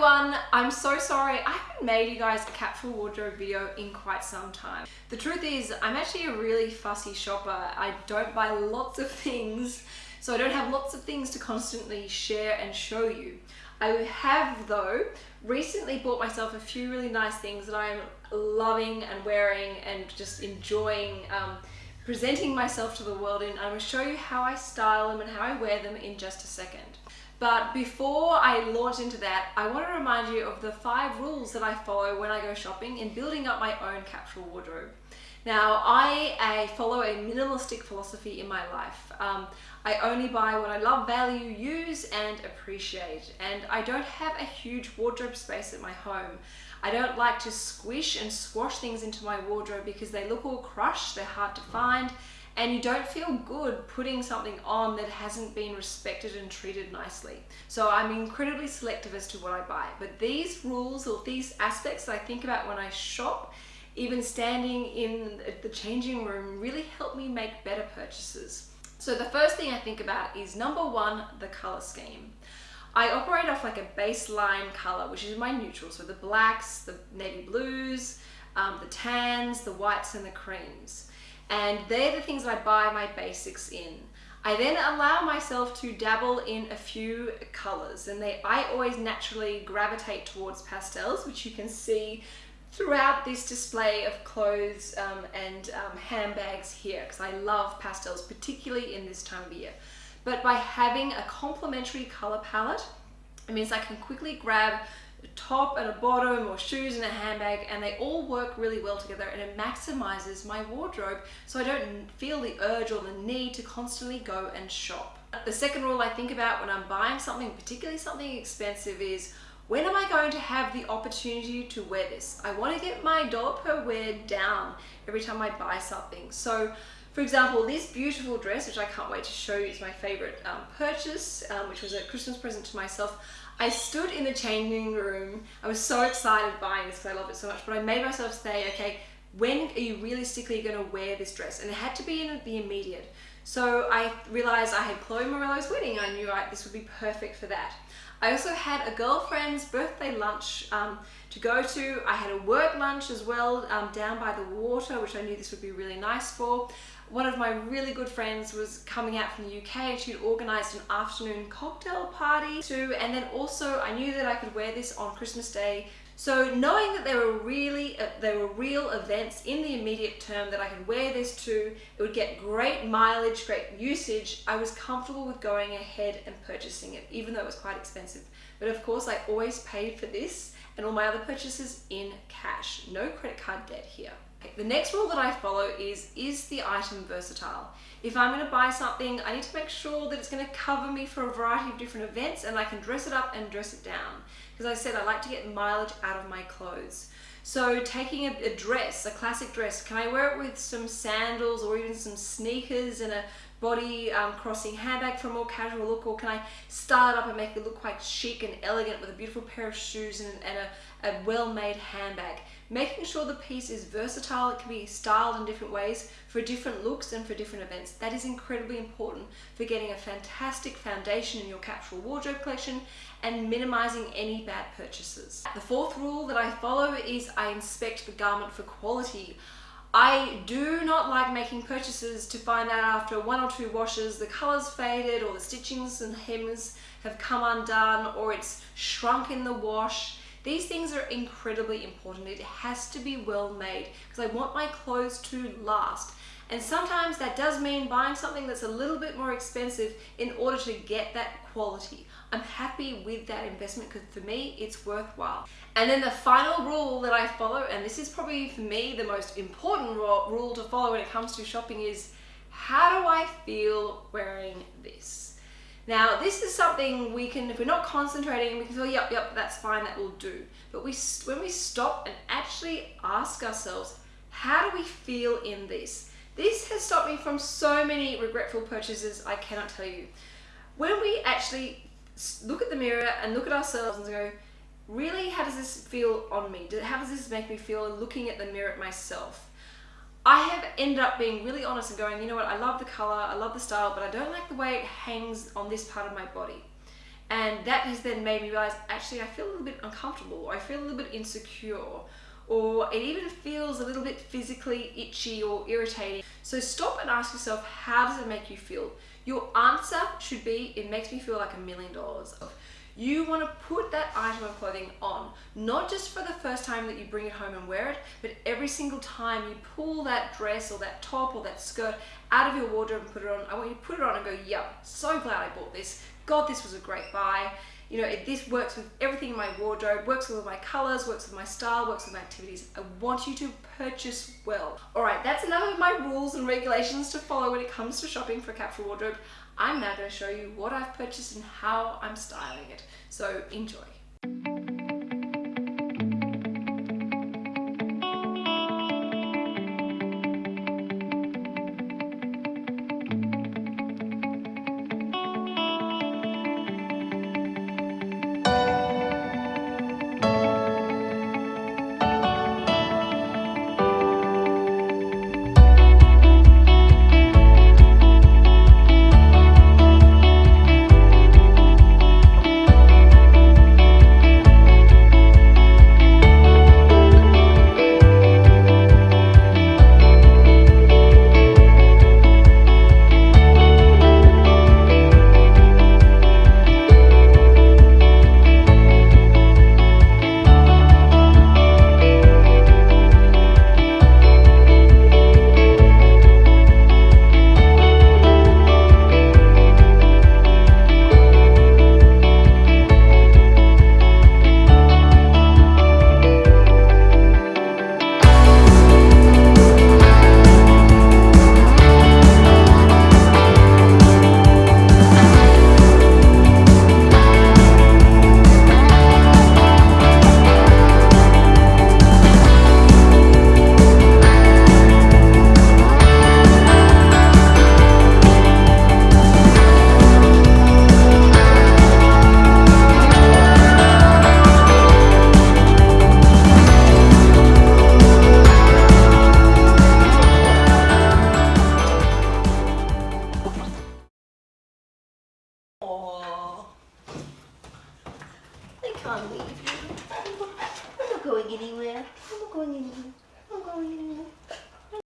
everyone, I'm so sorry. I haven't made you guys a capsule wardrobe video in quite some time. The truth is, I'm actually a really fussy shopper. I don't buy lots of things, so I don't have lots of things to constantly share and show you. I have though recently bought myself a few really nice things that I'm loving and wearing and just enjoying um, presenting myself to the world in. I'm going to show you how I style them and how I wear them in just a second. But before I launch into that, I want to remind you of the five rules that I follow when I go shopping in building up my own capsule wardrobe. Now, I, I follow a minimalistic philosophy in my life. Um, I only buy what I love, value, use, and appreciate. And I don't have a huge wardrobe space at my home. I don't like to squish and squash things into my wardrobe because they look all crushed, they're hard to find, and you don't feel good putting something on that hasn't been respected and treated nicely. So I'm incredibly selective as to what I buy. But these rules or these aspects that I think about when I shop, even standing in the changing room, really help me make better purchases. So the first thing I think about is number one, the color scheme. I operate off like a baseline color, which is my neutral. So the blacks, the navy blues, um, the tans, the whites and the creams and they're the things that I buy my basics in. I then allow myself to dabble in a few colors and they I always naturally gravitate towards pastels which you can see throughout this display of clothes um, and um, handbags here because I love pastels particularly in this time of year. But by having a complementary color palette it means I can quickly grab a top and a bottom or shoes and a handbag and they all work really well together and it maximizes my wardrobe so I don't feel the urge or the need to constantly go and shop. The second rule I think about when I'm buying something, particularly something expensive is when am I going to have the opportunity to wear this? I want to get my dollar per wear down every time I buy something. So for example, this beautiful dress, which I can't wait to show you, is my favorite um, purchase, um, which was a Christmas present to myself. I stood in the changing room. I was so excited buying this because I love it so much, but I made myself say, okay, when are you realistically going to wear this dress? And it had to be in the immediate. So I realized I had Chloe Morello's wedding. I knew this would be perfect for that. I also had a girlfriend's birthday lunch um, to go to. I had a work lunch as well um, down by the water, which I knew this would be really nice for one of my really good friends was coming out from the UK and she'd organised an afternoon cocktail party too and then also I knew that I could wear this on Christmas Day so knowing that there were really uh, there were real events in the immediate term that I could wear this to it would get great mileage great usage I was comfortable with going ahead and purchasing it even though it was quite expensive. But of course I always paid for this and all my other purchases in cash no credit card debt here the next rule that I follow is, is the item versatile? If I'm going to buy something, I need to make sure that it's going to cover me for a variety of different events and I can dress it up and dress it down. Because I said I like to get mileage out of my clothes. So taking a, a, dress, a classic dress, can I wear it with some sandals or even some sneakers and a body um, crossing handbag for a more casual look or can I style it up and make it look quite chic and elegant with a beautiful pair of shoes and, and a, a well-made handbag. Making sure the piece is versatile, it can be styled in different ways for different looks and for different events. That is incredibly important for getting a fantastic foundation in your capsule wardrobe collection and minimizing any bad purchases. The fourth rule that I follow is I inspect the garment for quality. I do not like making purchases to find out after one or two washes the colors faded or the stitchings and hems have come undone or it's shrunk in the wash. These things are incredibly important. It has to be well made because I want my clothes to last. And sometimes that does mean buying something that's a little bit more expensive in order to get that quality. I'm happy with that investment because for me, it's worthwhile. And then the final rule that I follow, and this is probably for me the most important rule to follow when it comes to shopping is how do I feel wearing this? Now, this is something we can, if we're not concentrating, we can say, yep, yep, that's fine, that will do. But we, when we stop and actually ask ourselves, how do we feel in this? This has stopped me from so many regretful purchases, I cannot tell you. When we actually look at the mirror and look at ourselves and go, really, how does this feel on me? How does this make me feel looking at the mirror at myself? I have ended up being really honest and going, you know what, I love the color, I love the style, but I don't like the way it hangs on this part of my body. And that has then made me realize actually I feel a little bit uncomfortable, or I feel a little bit insecure, or it even feels a little bit physically itchy or irritating. So stop and ask yourself, how does it make you feel? Your answer should be, it makes me feel like a million dollars. You want to put that item of clothing on, not just for the first time that you bring it home and wear it, but every single time you pull that dress or that top or that skirt out of your wardrobe and put it on. I want you to put it on and go, yep, so glad I bought this. God, this was a great buy. You know, this works with everything in my wardrobe, works with my colors, works with my style, works with my activities. I want you to purchase well. All right, that's enough of my rules and regulations to follow when it comes to shopping for a capsule wardrobe. I'm now going to show you what I've purchased and how I'm styling it. So enjoy.